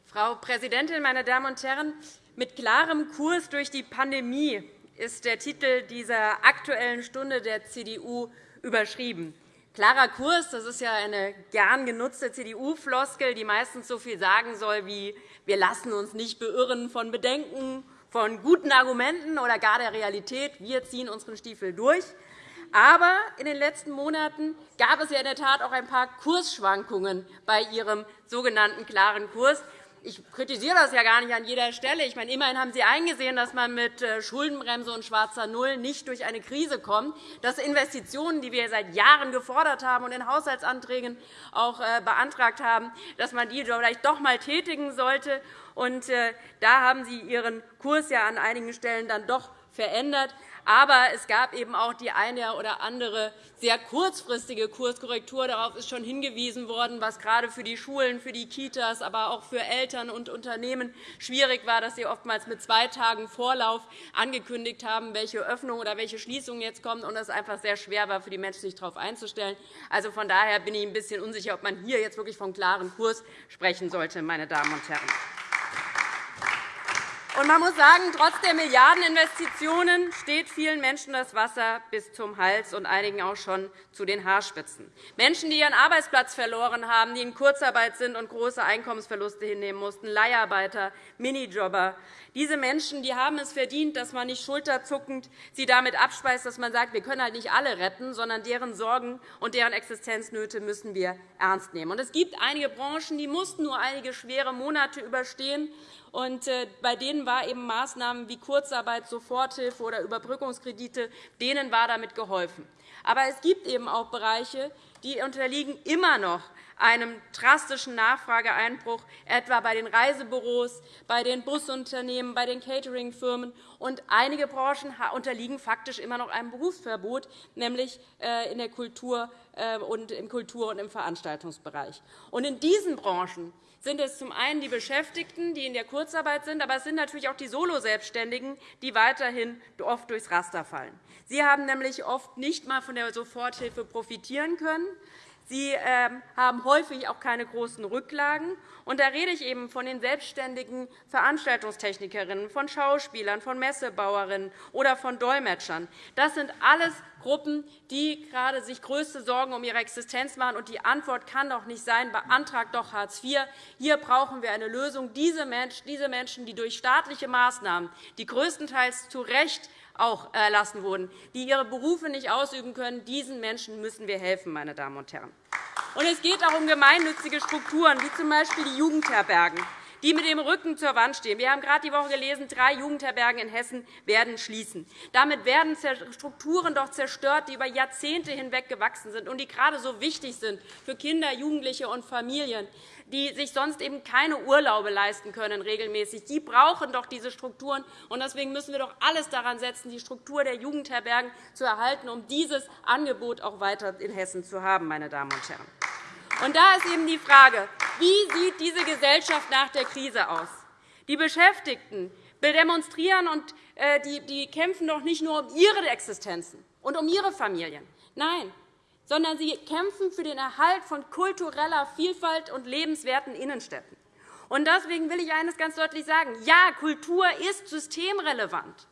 Frau Präsidentin, meine Damen und Herren! Mit klarem Kurs durch die Pandemie ist der Titel dieser Aktuellen Stunde der CDU überschrieben. Klarer Kurs, das ist ja eine gern genutzte CDU-Floskel, die meistens so viel sagen soll wie wir lassen uns nicht beirren von Bedenken, von guten Argumenten oder gar der Realität. Wir ziehen unseren Stiefel durch. Aber in den letzten Monaten gab es ja in der Tat auch ein paar Kursschwankungen bei Ihrem sogenannten klaren Kurs ich kritisiere das ja gar nicht an jeder Stelle. Ich meine, immerhin haben Sie eingesehen, dass man mit äh, Schuldenbremse und schwarzer Null nicht durch eine Krise kommt, dass Investitionen, die wir seit Jahren gefordert haben und in Haushaltsanträgen auch äh, beantragt haben, dass man die vielleicht doch einmal tätigen sollte. Und äh, da haben Sie Ihren Kurs ja an einigen Stellen dann doch verändert. Aber es gab eben auch die eine oder andere sehr kurzfristige Kurskorrektur. Darauf ist schon hingewiesen worden, was gerade für die Schulen, für die Kitas, aber auch für Eltern und Unternehmen schwierig war, dass sie oftmals mit zwei Tagen Vorlauf angekündigt haben, welche Öffnung oder welche Schließung jetzt kommt, und es einfach sehr schwer war, für die Menschen sich darauf einzustellen. Also von daher bin ich ein bisschen unsicher, ob man hier jetzt wirklich von klarem Kurs sprechen sollte, meine Damen und Herren. Und man muss sagen, trotz der Milliardeninvestitionen steht vielen Menschen das Wasser bis zum Hals und einigen auch schon zu den Haarspitzen. Menschen, die ihren Arbeitsplatz verloren haben, die in Kurzarbeit sind und große Einkommensverluste hinnehmen mussten, Leiharbeiter, Minijobber. Diese Menschen die haben es verdient, dass man nicht schulterzuckend sie damit abspeist, dass man sagt, wir können halt nicht alle retten, sondern deren Sorgen und deren Existenznöte müssen wir ernst nehmen. Es gibt einige Branchen, die mussten nur einige schwere Monate überstehen und äh, bei denen war eben Maßnahmen wie Kurzarbeit, Soforthilfe oder Überbrückungskredite, denen war damit geholfen. Aber es gibt eben auch Bereiche, die unterliegen immer noch einem drastischen Nachfrageeinbruch, etwa bei den Reisebüros, bei den Busunternehmen, bei den Cateringfirmen. Und einige Branchen unterliegen faktisch immer noch einem Berufsverbot, nämlich äh, in der Kultur äh, und im Kultur- und im Veranstaltungsbereich. Und in diesen Branchen sind es zum einen die Beschäftigten, die in der Kurzarbeit sind, aber es sind natürlich auch die Solo-Selbstständigen, die weiterhin oft durchs Raster fallen. Sie haben nämlich oft nicht einmal von der Soforthilfe profitieren können. Sie ähm, haben häufig auch keine großen Rücklagen. Und da rede ich eben von den selbstständigen Veranstaltungstechnikerinnen, von Schauspielern, von Messebauerinnen oder von Dolmetschern. Das sind alles Gruppen, die gerade sich größte Sorgen um ihre Existenz machen. Und die Antwort kann doch nicht sein, beantragt doch Hartz IV. Hier brauchen wir eine Lösung. Diese Menschen, die durch staatliche Maßnahmen, die größtenteils zu Recht auch erlassen wurden, die ihre Berufe nicht ausüben können. Diesen Menschen müssen wir helfen, meine Damen und Herren. Und es geht auch um gemeinnützige Strukturen, wie z.B. die Jugendherbergen die mit dem Rücken zur Wand stehen. Wir haben gerade die Woche gelesen, drei Jugendherbergen in Hessen werden schließen. Damit werden Strukturen doch zerstört, die über Jahrzehnte hinweg gewachsen sind und die gerade so wichtig sind für Kinder, Jugendliche und Familien die sich sonst eben keine Urlaube leisten können regelmäßig. Die brauchen doch diese Strukturen. und Deswegen müssen wir doch alles daran setzen, die Struktur der Jugendherbergen zu erhalten, um dieses Angebot auch weiter in Hessen zu haben. Meine Damen und Herren. Und da ist eben die Frage, wie sieht diese Gesellschaft nach der Krise aus? Die Beschäftigten demonstrieren und äh, die kämpfen doch nicht nur um ihre Existenzen und um ihre Familien. Nein, sondern sie kämpfen für den Erhalt von kultureller Vielfalt und lebenswerten Innenstädten. Deswegen will ich eines ganz deutlich sagen. Ja, Kultur ist systemrelevant.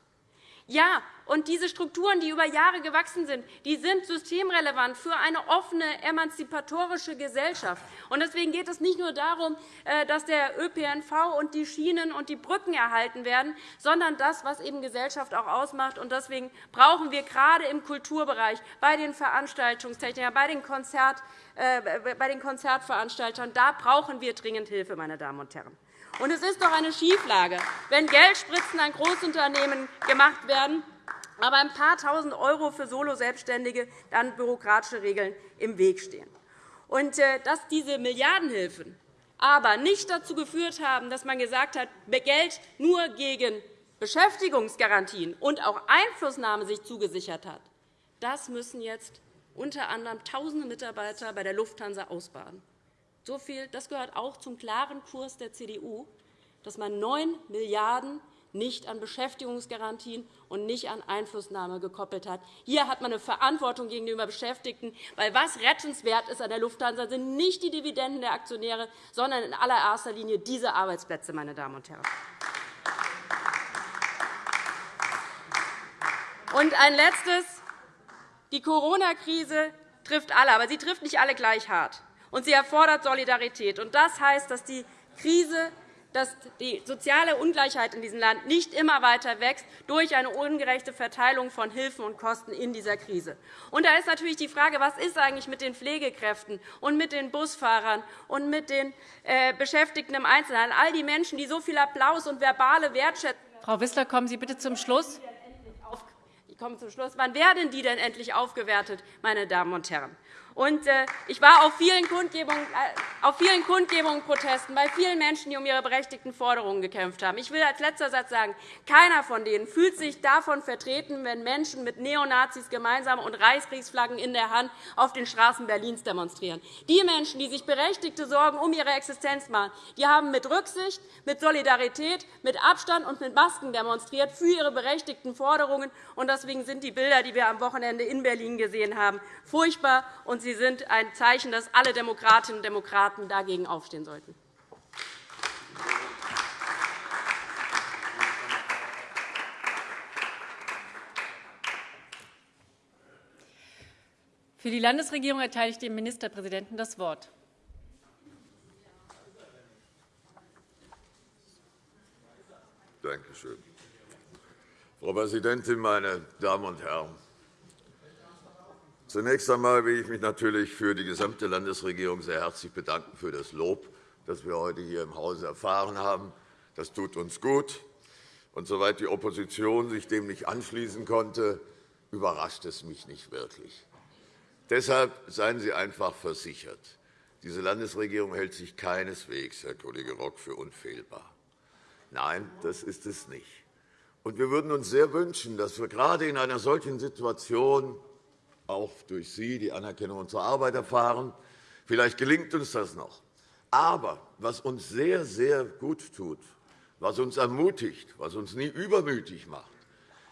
Ja, und diese Strukturen, die über Jahre gewachsen sind, die sind systemrelevant für eine offene, emanzipatorische Gesellschaft. Deswegen geht es nicht nur darum, äh, dass der ÖPNV und die Schienen und die Brücken erhalten werden, sondern das, was eben Gesellschaft auch ausmacht. Deswegen brauchen wir gerade im Kulturbereich, bei den Veranstaltungstechnikern, bei den, Konzert, äh, bei den Konzertveranstaltern, da brauchen wir dringend Hilfe, meine Damen und Herren. Und es ist doch eine Schieflage, wenn Geldspritzen an Großunternehmen gemacht werden, aber ein paar Tausend € für Solo-Selbstständige dann bürokratische Regeln im Weg stehen. Und äh, dass diese Milliardenhilfen aber nicht dazu geführt haben, dass man gesagt hat, Geld nur gegen Beschäftigungsgarantien und auch Einflussnahme sich zugesichert hat, das müssen jetzt unter anderem tausende Mitarbeiter bei der Lufthansa ausbaden. So viel, das gehört auch zum klaren Kurs der CDU, dass man 9 Milliarden € nicht an Beschäftigungsgarantien und nicht an Einflussnahme gekoppelt hat. Hier hat man eine Verantwortung gegenüber Beschäftigten, weil was rettenswert ist an der Lufthansa sind nicht die Dividenden der Aktionäre, sondern in allererster Linie diese Arbeitsplätze. Meine Damen und Herren. Und ein letztes. Die Corona-Krise trifft alle, aber sie trifft nicht alle gleich hart und sie erfordert Solidarität. Das heißt, dass die Krise dass die soziale Ungleichheit in diesem Land nicht immer weiter wächst durch eine ungerechte Verteilung von Hilfen und Kosten in dieser Krise. Und da ist natürlich die Frage, was ist eigentlich mit den Pflegekräften und mit den Busfahrern und mit den äh, Beschäftigten im Einzelhandel, all die Menschen, die so viel Applaus und verbale Wertschätzung Frau Wissler, kommen Sie bitte zum Schluss. Ich komme zum Schluss. Wann werden die denn endlich aufgewertet, meine Damen und Herren? Äh, ich war auf vielen, Kundgebungen, äh, auf vielen Kundgebungen, Protesten bei vielen Menschen, die um ihre berechtigten Forderungen gekämpft haben. Ich will als letzter Satz sagen, keiner von denen fühlt sich davon vertreten, wenn Menschen mit Neonazis gemeinsam und Reichskriegsflaggen in der Hand auf den Straßen Berlins demonstrieren. Die Menschen, die sich berechtigte Sorgen um ihre Existenz machen, die haben mit Rücksicht, mit Solidarität, mit Abstand und mit Masken demonstriert für ihre berechtigten Forderungen. Deswegen sind die Bilder, die wir am Wochenende in Berlin gesehen haben, furchtbar. Und Sie sind ein Zeichen, dass alle Demokratinnen und Demokraten dagegen aufstehen sollten. Für die Landesregierung erteile ich dem Ministerpräsidenten das Wort. Danke schön. Frau Präsidentin, meine Damen und Herren! Zunächst einmal will ich mich natürlich für die gesamte Landesregierung sehr herzlich bedanken für das Lob, das wir heute hier im Hause erfahren haben. Das tut uns gut. Und soweit die Opposition sich dem nicht anschließen konnte, überrascht es mich nicht wirklich. Deshalb seien Sie einfach versichert. Diese Landesregierung hält sich keineswegs, Herr Kollege Rock, für unfehlbar. Nein, das ist es nicht. Und wir würden uns sehr wünschen, dass wir gerade in einer solchen Situation auch durch Sie die Anerkennung unserer Arbeit erfahren. Vielleicht gelingt uns das noch. Aber was uns sehr, sehr gut tut, was uns ermutigt, was uns nie übermütig macht,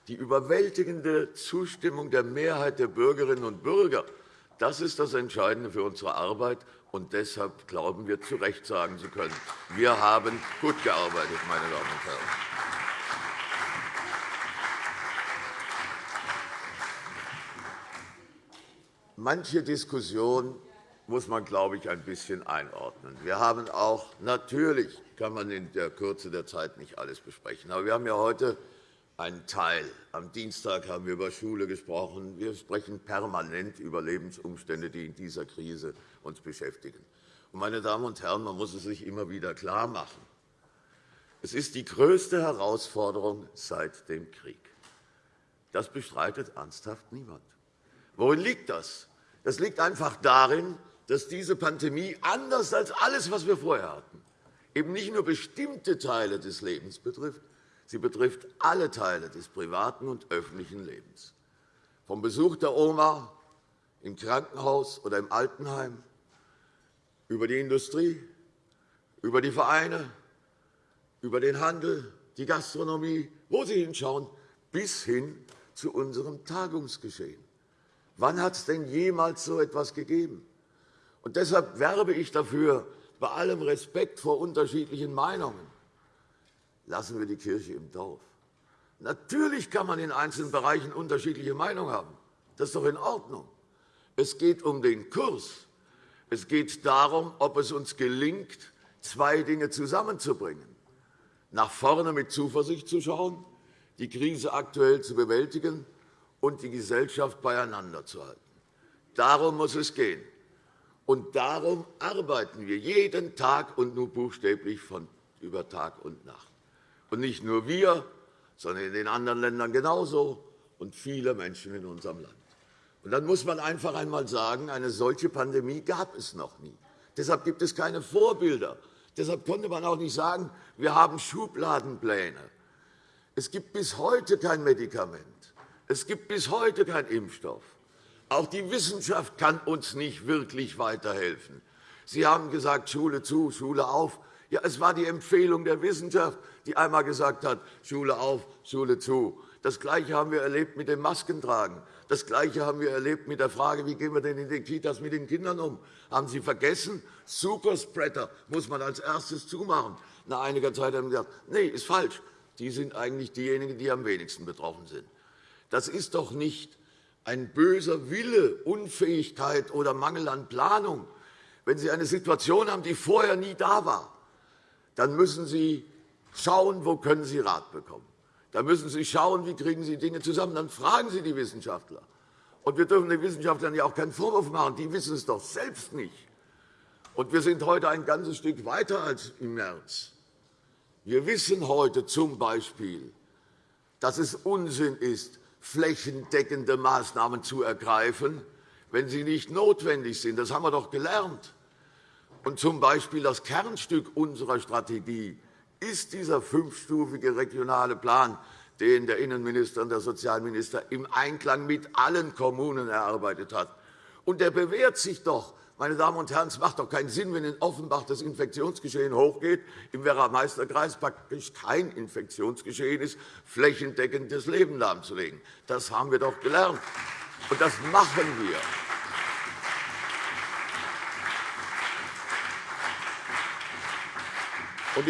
die überwältigende Zustimmung der Mehrheit der Bürgerinnen und Bürger, das ist das Entscheidende für unsere Arbeit. Und deshalb glauben wir, zu Recht sagen zu können, wir haben gut gearbeitet, meine Damen und Herren. Manche Diskussion muss man, glaube ich, ein bisschen einordnen. Wir haben auch, natürlich kann man in der Kürze der Zeit nicht alles besprechen, aber wir haben ja heute ein Teil. Am Dienstag haben wir über Schule gesprochen. Wir sprechen permanent über Lebensumstände, die in dieser Krise uns beschäftigen. Meine Damen und Herren, man muss es sich immer wieder klarmachen. Es ist die größte Herausforderung seit dem Krieg. Das bestreitet ernsthaft niemand. Worin liegt das? Das liegt einfach darin, dass diese Pandemie anders als alles, was wir vorher hatten, eben nicht nur bestimmte Teile des Lebens betrifft, sie betrifft alle Teile des privaten und öffentlichen Lebens. Vom Besuch der Oma im Krankenhaus oder im Altenheim, über die Industrie, über die Vereine, über den Handel, die Gastronomie, wo Sie hinschauen, bis hin zu unserem Tagungsgeschehen. Wann hat es denn jemals so etwas gegeben? Und deshalb werbe ich dafür, bei allem Respekt vor unterschiedlichen Meinungen, lassen wir die Kirche im Dorf. Natürlich kann man in einzelnen Bereichen unterschiedliche Meinungen haben. Das ist doch in Ordnung. Es geht um den Kurs. Es geht darum, ob es uns gelingt, zwei Dinge zusammenzubringen. Nach vorne mit Zuversicht zu schauen, die Krise aktuell zu bewältigen und die Gesellschaft beieinander zu halten. Darum muss es gehen. Und darum arbeiten wir jeden Tag und nur buchstäblich von über Tag und Nacht. Und nicht nur wir, sondern in den anderen Ländern genauso und viele Menschen in unserem Land. Und dann muss man einfach einmal sagen, eine solche Pandemie gab es noch nie. Deshalb gibt es keine Vorbilder. Deshalb konnte man auch nicht sagen, wir haben Schubladenpläne. Es gibt bis heute kein Medikament. Es gibt bis heute keinen Impfstoff. Auch die Wissenschaft kann uns nicht wirklich weiterhelfen. Sie haben gesagt, Schule zu, Schule auf. Ja, es war die Empfehlung der Wissenschaft, die einmal gesagt hat, Schule auf, Schule zu. Das Gleiche haben wir erlebt mit dem Maskentragen. Das Gleiche haben wir erlebt mit der Frage, wie gehen wir denn in den Kitas mit den Kindern um? Haben Sie vergessen? Superspreader muss man als erstes zumachen. Nach einiger Zeit haben Sie gesagt, nee, ist falsch. Die sind eigentlich diejenigen, die am wenigsten betroffen sind. Das ist doch nicht ein böser Wille, Unfähigkeit oder Mangel an Planung. Wenn Sie eine Situation haben, die vorher nie da war, dann müssen Sie schauen, wo können Sie Rat bekommen. Dann müssen Sie schauen, wie kriegen Sie Dinge zusammen. Dann fragen Sie die Wissenschaftler. Und wir dürfen den Wissenschaftlern ja auch keinen Vorwurf machen. Die wissen es doch selbst nicht. Und wir sind heute ein ganzes Stück weiter als im März. Wir wissen heute z. B., dass es Unsinn ist, flächendeckende Maßnahmen zu ergreifen, wenn sie nicht notwendig sind. Das haben wir doch gelernt. Und z. B. das Kernstück unserer Strategie ist dieser fünfstufige regionale Plan, den der Innenminister und der Sozialminister im Einklang mit allen Kommunen erarbeitet hat. Und der bewährt sich doch. Meine Damen und Herren, es macht doch keinen Sinn, wenn in Offenbach das Infektionsgeschehen hochgeht, im Werra-Meister-Kreis praktisch kein Infektionsgeschehen ist, flächendeckend das Leben lahmzulegen. Das haben wir doch gelernt, und das machen wir.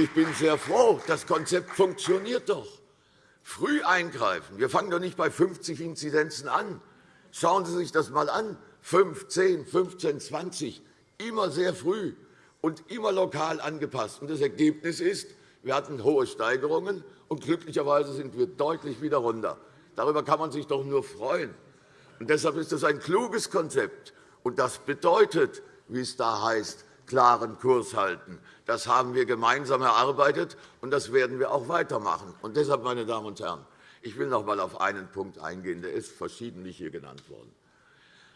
Ich bin sehr froh, das Konzept funktioniert doch. Früh eingreifen. Wir fangen doch nicht bei 50 Inzidenzen an. Schauen Sie sich das einmal an. 5, 10, 15, 20, immer sehr früh und immer lokal angepasst. Das Ergebnis ist, wir hatten hohe Steigerungen, und glücklicherweise sind wir deutlich wieder runter. Darüber kann man sich doch nur freuen. Und deshalb ist das ein kluges Konzept. Und das bedeutet, wie es da heißt, klaren Kurs halten. Das haben wir gemeinsam erarbeitet, und das werden wir auch weitermachen. Und deshalb, meine Damen und Herren, ich will noch einmal auf einen Punkt eingehen, der ist verschiedentlich hier genannt worden.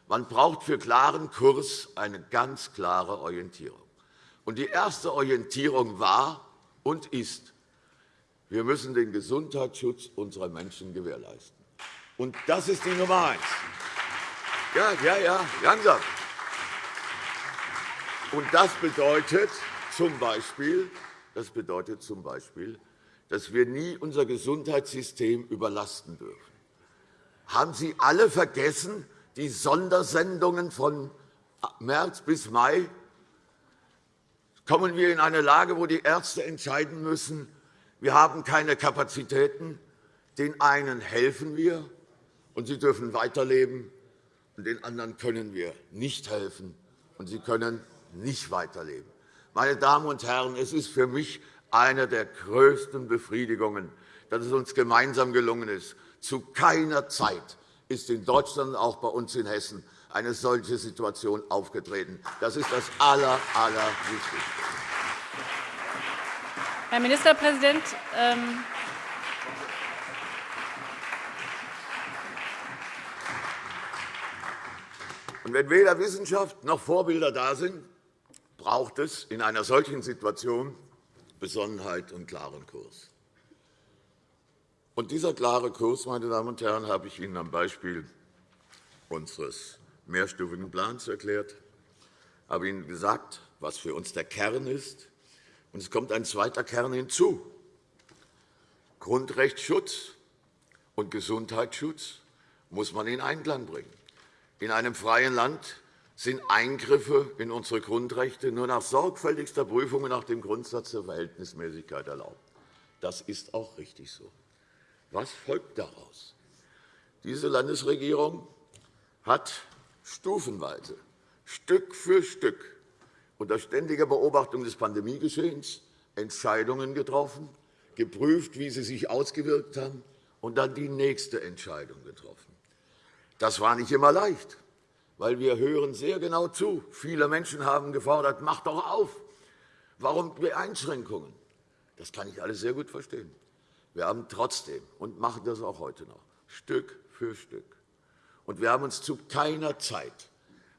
Man braucht für klaren Kurs eine ganz klare Orientierung. Die erste Orientierung war und ist, wir müssen den Gesundheitsschutz unserer Menschen gewährleisten. Und das ist die Nummer eins. Ja, ja, ja, langsam. Und das bedeutet zum Beispiel, das bedeutet zum Beispiel, dass wir nie unser Gesundheitssystem überlasten dürfen. Haben Sie alle vergessen, die Sondersendungen von März bis Mai kommen wir in eine Lage, wo die Ärzte entscheiden müssen, wir haben keine Kapazitäten, den einen helfen wir, und sie dürfen weiterleben, und den anderen können wir nicht helfen, und sie können nicht weiterleben. Meine Damen und Herren, es ist für mich eine der größten Befriedigungen, dass es uns gemeinsam gelungen ist. Zu keiner Zeit ist in Deutschland, auch bei uns in Hessen, eine solche Situation aufgetreten. Das ist das Aller, Allerwichtigste. Herr Ministerpräsident, ähm Und wenn weder Wissenschaft noch Vorbilder da sind, braucht es in einer solchen Situation Besonnenheit und klaren Kurs. Und dieser klare Kurs, meine Damen und Herren, habe ich Ihnen am Beispiel unseres mehrstufigen Plans erklärt. Ich habe Ihnen gesagt, was für uns der Kern ist. Und es kommt ein zweiter Kern hinzu. Grundrechtsschutz und Gesundheitsschutz muss man in Einklang bringen. In einem freien Land sind Eingriffe in unsere Grundrechte nur nach sorgfältigster Prüfung nach dem Grundsatz der Verhältnismäßigkeit erlaubt. Das ist auch richtig so. Was folgt daraus? Diese Landesregierung hat stufenweise, Stück für Stück, unter ständiger Beobachtung des Pandemiegeschehens Entscheidungen getroffen, geprüft, wie sie sich ausgewirkt haben, und dann die nächste Entscheidung getroffen. Das war nicht immer leicht weil wir hören sehr genau zu. Viele Menschen haben gefordert, mach doch auf. Warum Einschränkungen? Das kann ich alles sehr gut verstehen. Wir haben trotzdem und machen das auch heute noch Stück für Stück. Und wir haben uns zu keiner Zeit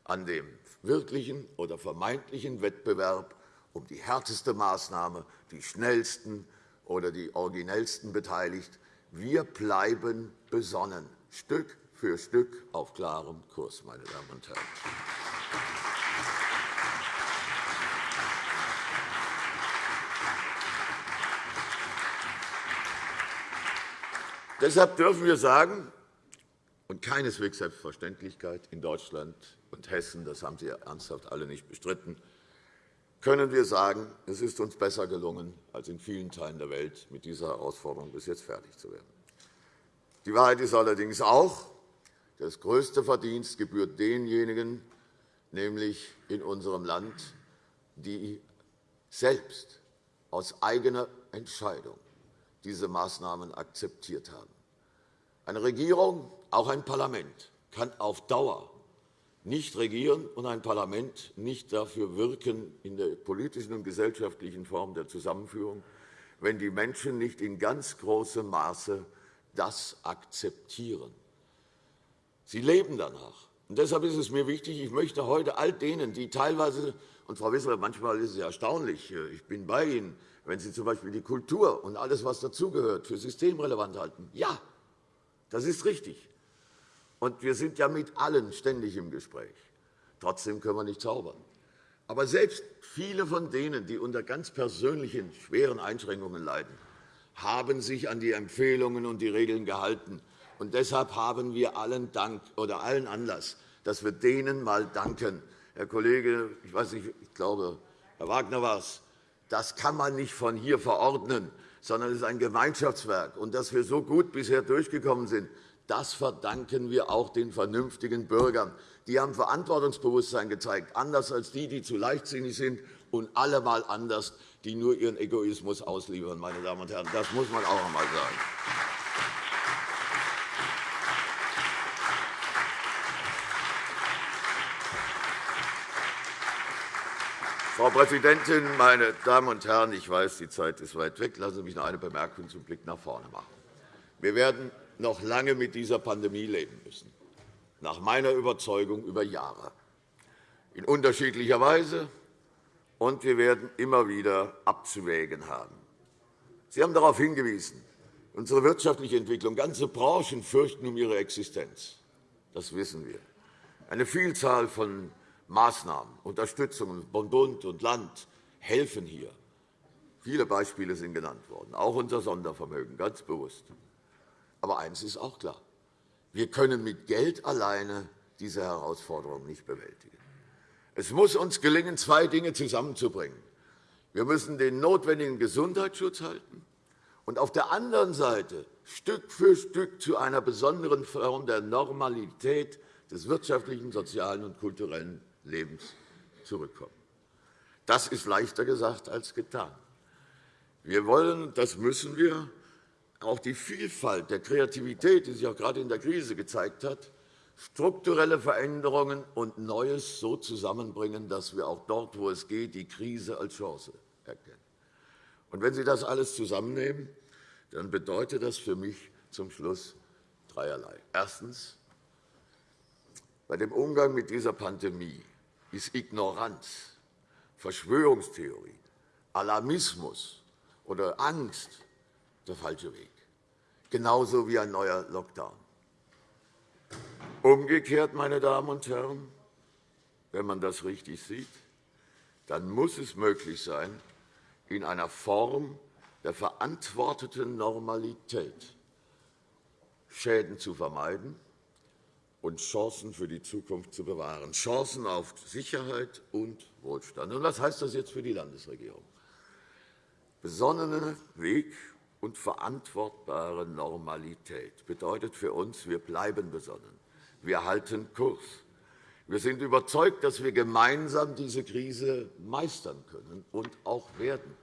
an dem wirklichen oder vermeintlichen Wettbewerb um die härteste Maßnahme, die schnellsten oder die originellsten beteiligt. Wir bleiben besonnen, Stück für Stück auf klarem Kurs, meine Damen und Herren. Deshalb dürfen wir sagen, und keineswegs Selbstverständlichkeit in Deutschland und Hessen, das haben Sie ernsthaft alle nicht bestritten, können wir sagen, es ist uns besser gelungen, als in vielen Teilen der Welt mit dieser Herausforderung bis jetzt fertig zu werden. Die Wahrheit ist allerdings auch, das größte Verdienst gebührt denjenigen, nämlich in unserem Land, die selbst aus eigener Entscheidung diese Maßnahmen akzeptiert haben. Eine Regierung, auch ein Parlament, kann auf Dauer nicht regieren und ein Parlament nicht dafür wirken in der politischen und gesellschaftlichen Form der Zusammenführung, wenn die Menschen nicht in ganz großem Maße das akzeptieren. Sie leben danach. Und deshalb ist es mir wichtig, ich möchte heute all denen, die teilweise, und Frau Wissler, manchmal ist es erstaunlich, äh, ich bin bei Ihnen, wenn Sie z.B. die Kultur und alles, was dazugehört, für systemrelevant halten. Ja, das ist richtig. Und wir sind ja mit allen ständig im Gespräch. Trotzdem können wir nicht zaubern. Aber selbst viele von denen, die unter ganz persönlichen, schweren Einschränkungen leiden, haben sich an die Empfehlungen und die Regeln gehalten. Und deshalb haben wir allen, Dank, oder allen Anlass, dass wir denen einmal danken. Herr Kollege, ich weiß nicht, ich glaube, Herr Wagner war es, das kann man nicht von hier verordnen, sondern es ist ein Gemeinschaftswerk. Und dass wir so gut bisher durchgekommen sind, das verdanken wir auch den vernünftigen Bürgern. Die haben Verantwortungsbewusstsein gezeigt, anders als die, die zu leichtsinnig sind und allemal anders, die nur ihren Egoismus ausliefern. Meine Damen und Herren. Das muss man auch einmal sagen. Frau Präsidentin, meine Damen und Herren! Ich weiß, die Zeit ist weit weg. Lassen Sie mich noch eine Bemerkung zum Blick nach vorne machen. Wir werden noch lange mit dieser Pandemie leben müssen, nach meiner Überzeugung über Jahre, in unterschiedlicher Weise, und wir werden immer wieder abzuwägen haben. Sie haben darauf hingewiesen, unsere wirtschaftliche Entwicklung, ganze Branchen fürchten um ihre Existenz. Das wissen wir. Eine Vielzahl von Maßnahmen, Unterstützungen von Bund und Land helfen hier. Viele Beispiele sind genannt worden, auch unser Sondervermögen, ganz bewusst. Aber eines ist auch klar. Wir können mit Geld alleine diese Herausforderung nicht bewältigen. Es muss uns gelingen, zwei Dinge zusammenzubringen. Wir müssen den notwendigen Gesundheitsschutz halten und auf der anderen Seite Stück für Stück zu einer besonderen Form der Normalität des wirtschaftlichen, sozialen und kulturellen Lebens zurückkommen. Das ist leichter gesagt als getan. Wir wollen, das müssen wir, auch die Vielfalt der Kreativität, die sich auch gerade in der Krise gezeigt hat, strukturelle Veränderungen und Neues so zusammenbringen, dass wir auch dort, wo es geht, die Krise als Chance erkennen. Und wenn Sie das alles zusammennehmen, dann bedeutet das für mich zum Schluss dreierlei. Erstens. Bei dem Umgang mit dieser Pandemie ist Ignoranz, Verschwörungstheorien, Alarmismus oder Angst der falsche Weg, genauso wie ein neuer Lockdown. Umgekehrt, meine Damen und Herren, wenn man das richtig sieht, dann muss es möglich sein, in einer Form der verantworteten Normalität Schäden zu vermeiden und Chancen für die Zukunft zu bewahren, Chancen auf Sicherheit und Wohlstand. Und was heißt das jetzt für die Landesregierung? Besonnener Weg und verantwortbare Normalität bedeutet für uns, wir bleiben besonnen, wir halten Kurs. Wir sind überzeugt, dass wir gemeinsam diese Krise meistern können und auch werden.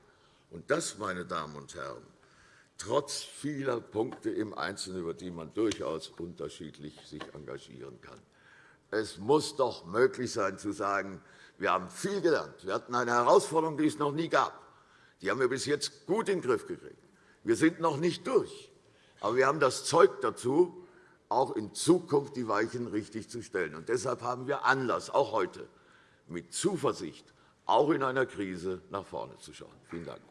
Und das, meine Damen und Herren, trotz vieler Punkte im Einzelnen, über die man durchaus unterschiedlich sich engagieren kann. Es muss doch möglich sein, zu sagen, wir haben viel gelernt. Wir hatten eine Herausforderung, die es noch nie gab. Die haben wir bis jetzt gut in den Griff gekriegt. Wir sind noch nicht durch. Aber wir haben das Zeug dazu, auch in Zukunft die Weichen richtig zu stellen. Und deshalb haben wir Anlass, auch heute, mit Zuversicht, auch in einer Krise nach vorne zu schauen. Vielen Dank.